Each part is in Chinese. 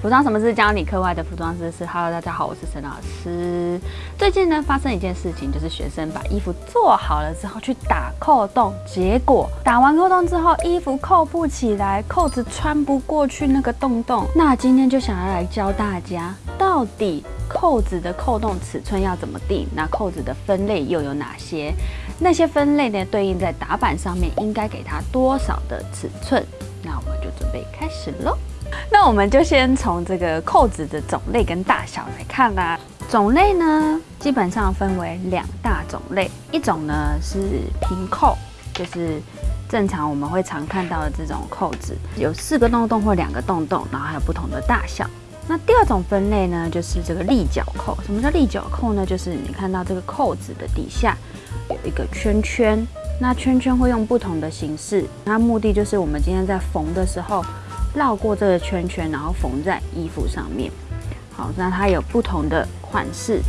服装什么是教你课外的服装知识？Hello，大家好，我是沈老师。最近呢，发生一件事情，就是学生把衣服做好了之后去打扣洞，结果打完扣洞之后，衣服扣不起来，扣子穿不过去那个洞洞。那今天就想要来教大家，到底扣子的扣洞尺寸要怎么定？那扣子的分类又有哪些？那些分类呢，对应在打板上面应该给它多少的尺寸？那我们就准备开始喽。那我们就先从这个扣子的种类跟大小来看啦。种类呢，基本上分为两大种类，一种呢是平扣，就是正常我们会常看到的这种扣子，有四个洞洞或两个洞洞，然后还有不同的大小。那第二种分类呢，就是这个立角扣。什么叫立角扣呢？就是你看到这个扣子的底下有一个圈圈，那圈圈会用不同的形式，那目的就是我们今天在缝的时候。绕过这个圈圈，然后缝在衣服上面。好，那它有不同的款式、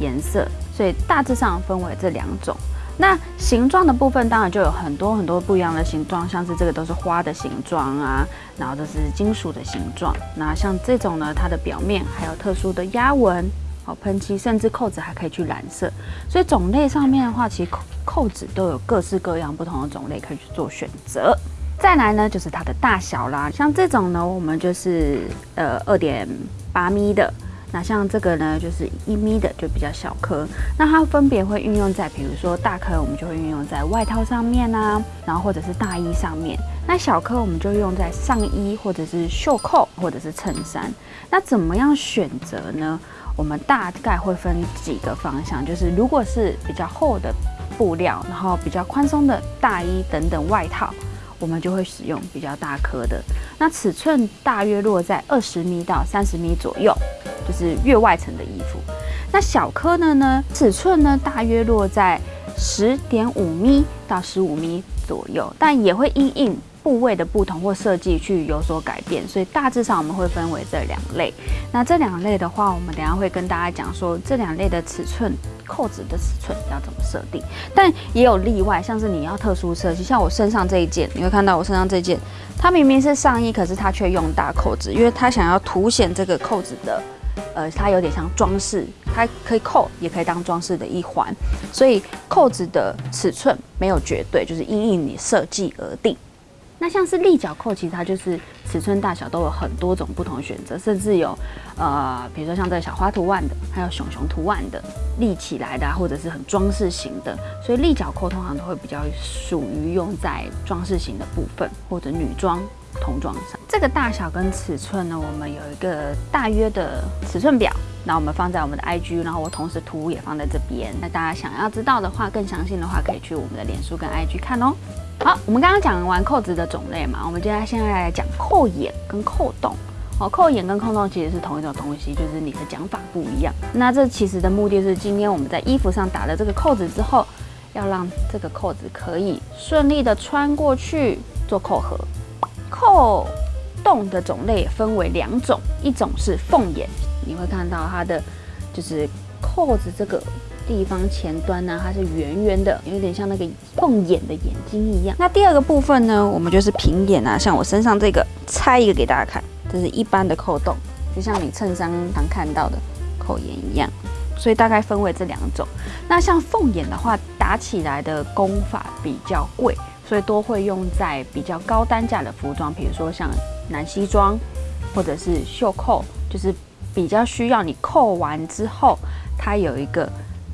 颜色，所以大致上分为这两种。那形状的部分当然就有很多很多不一样的形状，像是这个都是花的形状啊，然后这是金属的形状。那像这种呢，它的表面还有特殊的压纹、好喷漆，甚至扣子还可以去染色。所以种类上面的话，其实扣扣子都有各式各样不同的种类可以去做选择。再来呢，就是它的大小啦。像这种呢，我们就是呃二点八米的。那像这个呢，就是一米的，就比较小颗。那它分别会运用在，比如说大颗，我们就会运用在外套上面啊，然后或者是大衣上面。那小颗我们就用在上衣或者是袖扣或者是衬衫。那怎么样选择呢？我们大概会分几个方向，就是如果是比较厚的布料，然后比较宽松的大衣等等外套。我们就会使用比较大颗的，那尺寸大约落在二十米到三十米左右，就是越外层的衣服。那小颗的呢，尺寸呢大约落在十点五米到十五米左右，但也会因应部位的不同或设计去有所改变，所以大致上我们会分为这两类。那这两类的话，我们等下会跟大家讲说这两类的尺寸。扣子的尺寸要怎么设定？但也有例外，像是你要特殊设计，像我身上这一件，你会看到我身上这件，它明明是上衣，可是它却用大扣子，因为它想要凸显这个扣子的，呃，它有点像装饰，它可以扣，也可以当装饰的一环，所以扣子的尺寸没有绝对，就是因应你设计而定。像是立角扣，其实它就是尺寸大小都有很多种不同选择，甚至有，呃，比如说像这个小花图案的，还有熊熊图案的，立起来的，或者是很装饰型的。所以立角扣通常都会比较属于用在装饰型的部分，或者女装、童装上。这个大小跟尺寸呢，我们有一个大约的尺寸表，那我们放在我们的 IG，然后我同时图也放在这边。那大家想要知道的话，更详细的话，可以去我们的脸书跟 IG 看哦。好，我们刚刚讲完扣子的种类嘛，我们接下来现在来讲扣眼跟扣洞。哦，扣眼跟扣洞其实是同一种东西，就是你的讲法不一样。那这其实的目的是，今天我们在衣服上打了这个扣子之后，要让这个扣子可以顺利的穿过去做扣合。扣洞的种类分为两种，一种是凤眼，你会看到它的就是扣子这个。地方前端呢，它是圆圆的，有点像那个凤眼的眼睛一样。那第二个部分呢，我们就是平眼啊，像我身上这个，拆一个给大家看，这是一般的扣洞，就像你衬衫常看到的扣眼一样。所以大概分为这两种。那像凤眼的话，打起来的工法比较贵，所以都会用在比较高单价的服装，比如说像男西装或者是袖扣，就是比较需要你扣完之后，它有一个。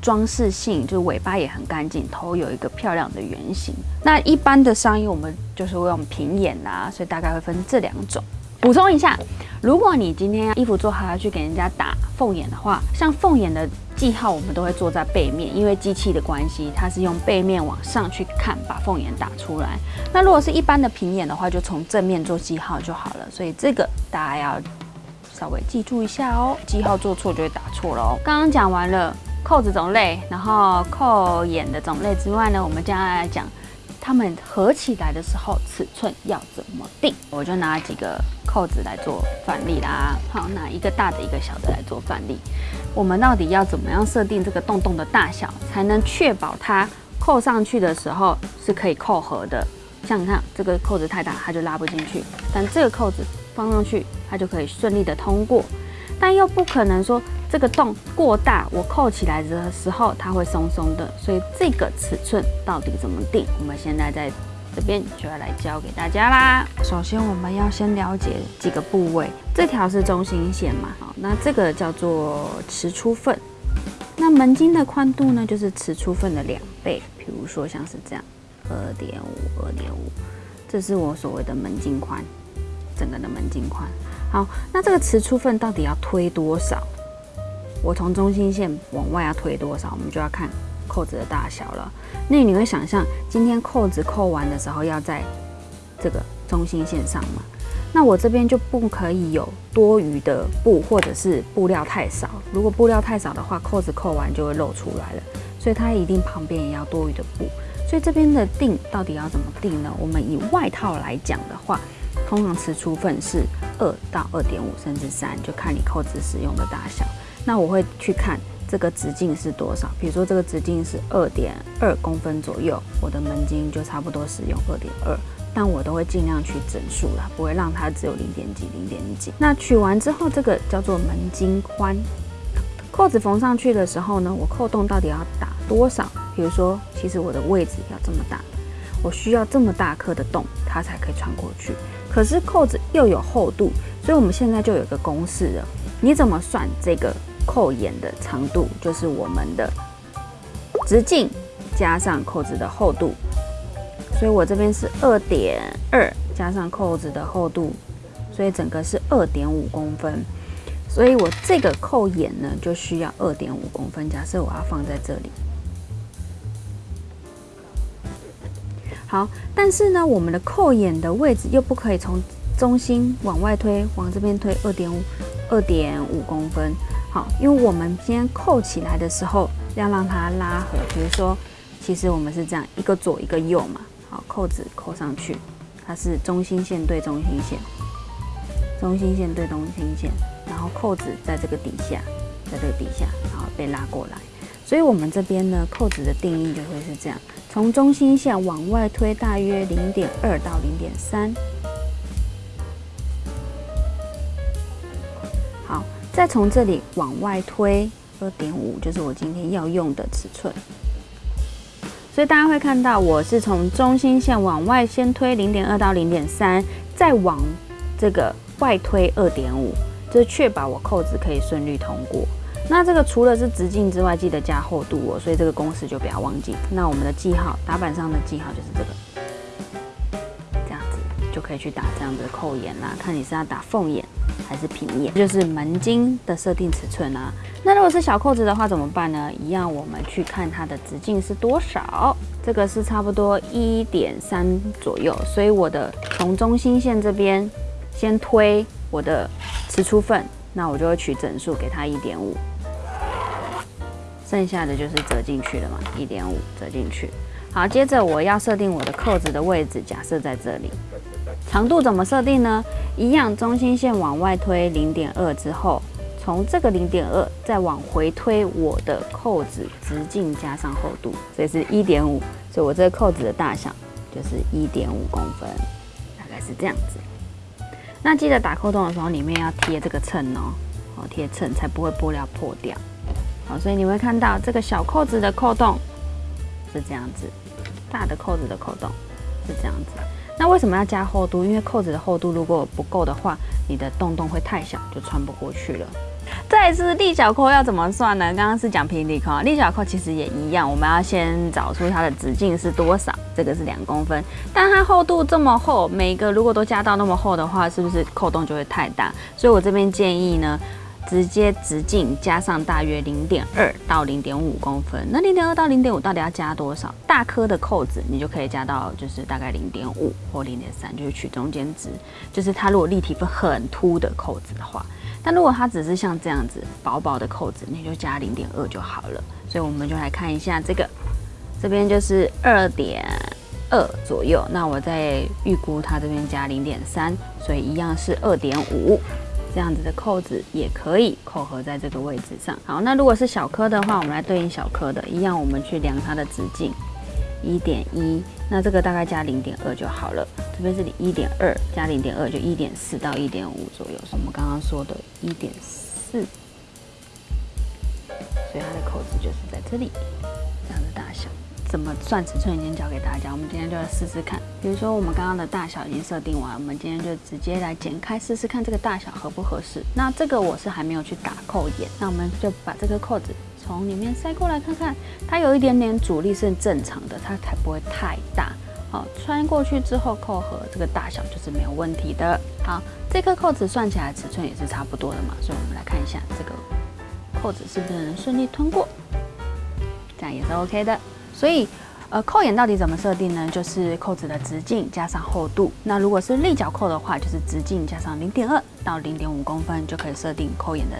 装饰性就是尾巴也很干净，头有一个漂亮的圆形。那一般的上衣我们就是会用平眼啦，所以大概会分这两种。补充一下，如果你今天衣服做好要去给人家打凤眼的话，像凤眼的记号我们都会做在背面，因为机器的关系，它是用背面往上去看把凤眼打出来。那如果是一般的平眼的话，就从正面做记号就好了。所以这个大家要稍微记住一下哦，记号做错就会打错了哦。刚刚讲完了。扣子种类，然后扣眼的种类之外呢，我们接下来讲它们合起来的时候尺寸要怎么定。我就拿几个扣子来做范例啦。好，拿一个大的，一个小的来做范例。我们到底要怎么样设定这个洞洞的大小，才能确保它扣上去的时候是可以扣合的？像你看，这个扣子太大，它就拉不进去；但这个扣子放上去它就可以顺利的通过。但又不可能说这个洞过大，我扣起来的时候它会松松的。所以这个尺寸到底怎么定？我们现在在这边就要来教给大家啦。首先我们要先了解几个部位，这条是中心线嘛，好，那这个叫做持出份。那门襟的宽度呢，就是持出份的两倍。比如说像是这样，二点五，二点五，这是我所谓的门襟宽，整个的门襟宽。好，那这个持出份到底要推多少？我从中心线往外要推多少？我们就要看扣子的大小了。那你会想象，今天扣子扣完的时候要在这个中心线上吗？那我这边就不可以有多余的布，或者是布料太少。如果布料太少的话，扣子扣完就会露出来了。所以它一定旁边也要多余的布。所以这边的定到底要怎么定呢？我们以外套来讲的话，通常持出份是二到二点五，甚至三，就看你扣子使用的大小。那我会去看这个直径是多少。比如说这个直径是二点二公分左右，我的门襟就差不多使用二点二。但我都会尽量去整数啦，不会让它只有零点几、零点几。那取完之后，这个叫做门襟宽。扣子缝上去的时候呢，我扣洞到底要打多少？比如说，其实我的位置要这么大，我需要这么大颗的洞，它才可以穿过去。可是扣子又有厚度，所以我们现在就有个公式了。你怎么算这个扣眼的长度？就是我们的直径加上扣子的厚度。所以我这边是二点二加上扣子的厚度，所以整个是二点五公分。所以我这个扣眼呢就需要二点五公分。假设我要放在这里，好，但是呢，我们的扣眼的位置又不可以从中心往外推，往这边推二点五二点五公分。好，因为我们先扣起来的时候要让它拉合。比如说，其实我们是这样一个左一个右嘛。好扣子扣上去，它是中心线对中心线，中心线对中心线，然后扣子在这个底下，在这个底下，然后被拉过来。所以我们这边呢，扣子的定义就会是这样：从中心线往外推大约零点二到零点三。再从这里往外推二点五，就是我今天要用的尺寸。所以大家会看到，我是从中心线往外先推零点二到零点三，再往这个外推二点五，这确保我扣子可以顺利通过。那这个除了是直径之外，记得加厚度哦。所以这个公式就不要忘记。那我们的记号，打板上的记号就是这个，这样子就可以去打这样子的扣眼啦。看你是要打凤眼。还是平眼，就是门襟的设定尺寸啊。那如果是小扣子的话怎么办呢？一样，我们去看它的直径是多少。这个是差不多一点三左右，所以我的从中心线这边先推我的持出份，那我就会取整数给它一点五，剩下的就是折进去了嘛，一点五折进去。好，接着我要设定我的扣子的位置，假设在这里。长度怎么设定呢？一样，中心线往外推零点二之后，从这个零点二再往回推我的扣子直径加上厚度，所以是一点五，所以我这个扣子的大小就是一点五公分，大概是这样子。那记得打扣洞的时候，里面要贴这个秤哦，哦贴秤才不会布料破掉。好，所以你会看到这个小扣子的扣洞是这样子，大的扣子的扣洞是这样子。那为什么要加厚度？因为扣子的厚度如果不够的话，你的洞洞会太小，就穿不过去了。再是立小扣要怎么算呢？刚刚是讲平底扣，立小扣其实也一样，我们要先找出它的直径是多少，这个是两公分，但它厚度这么厚，每个如果都加到那么厚的话，是不是扣洞就会太大？所以我这边建议呢。直接直径加上大约零点二到零点五公分，那零点二到零点五到底要加多少？大颗的扣子你就可以加到就是大概零点五或零点三，就是取中间值。就是它如果立体分很凸的扣子的话，但如果它只是像这样子薄薄的扣子，你就加零点二就好了。所以我们就来看一下这个，这边就是二点二左右，那我再预估它这边加零点三，所以一样是二点五。这样子的扣子也可以扣合在这个位置上。好，那如果是小颗的话，我们来对应小颗的，一样，我们去量它的直径，一点一，那这个大概加零点二就好了。这边是一点二加零点二，就一点四到一点五左右，是我们刚刚说的一点四，所以它的扣子就是在这里这样的大小。怎么算尺寸已经教给大家，我们今天就来试试看。比如说我们刚刚的大小已经设定完，我们今天就直接来剪开试试看这个大小合不合适。那这个我是还没有去打扣眼，那我们就把这个扣子从里面塞过来看看，它有一点点阻力是正常的，它才不会太大。好，穿过去之后扣合这个大小就是没有问题的。好，这颗扣子算起来尺寸也是差不多的嘛，所以我们来看一下这个扣子是不是能顺利通过，这样也是 OK 的。所以，呃，扣眼到底怎么设定呢？就是扣子的直径加上厚度。那如果是立角扣的话，就是直径加上零点二到零点五公分就可以设定扣眼的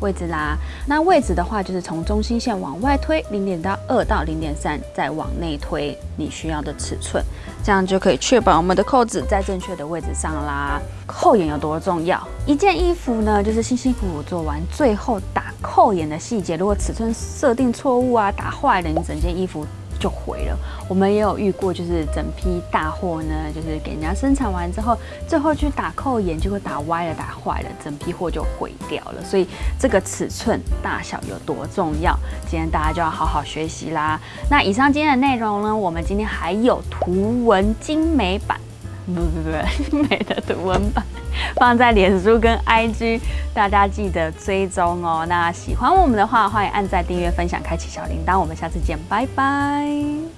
位置啦。那位置的话，就是从中心线往外推零点到二到零点三，再往内推你需要的尺寸，这样就可以确保我们的扣子在正确的位置上啦。扣眼有多重要？一件衣服呢，就是辛辛苦苦做完，最后打。扣眼的细节，如果尺寸设定错误啊，打坏了，你整件衣服就毁了。我们也有遇过，就是整批大货呢，就是给人家生产完之后，最后去打扣眼，就会打歪了、打坏了，整批货就毁掉了。所以这个尺寸大小有多重要，今天大家就要好好学习啦。那以上今天的内容呢，我们今天还有图文精美版，不不不，美的图文版。放在脸书跟 IG，大家记得追踪哦。那喜欢我们的话，欢迎按赞、订阅、分享、开启小铃铛。我们下次见，拜拜。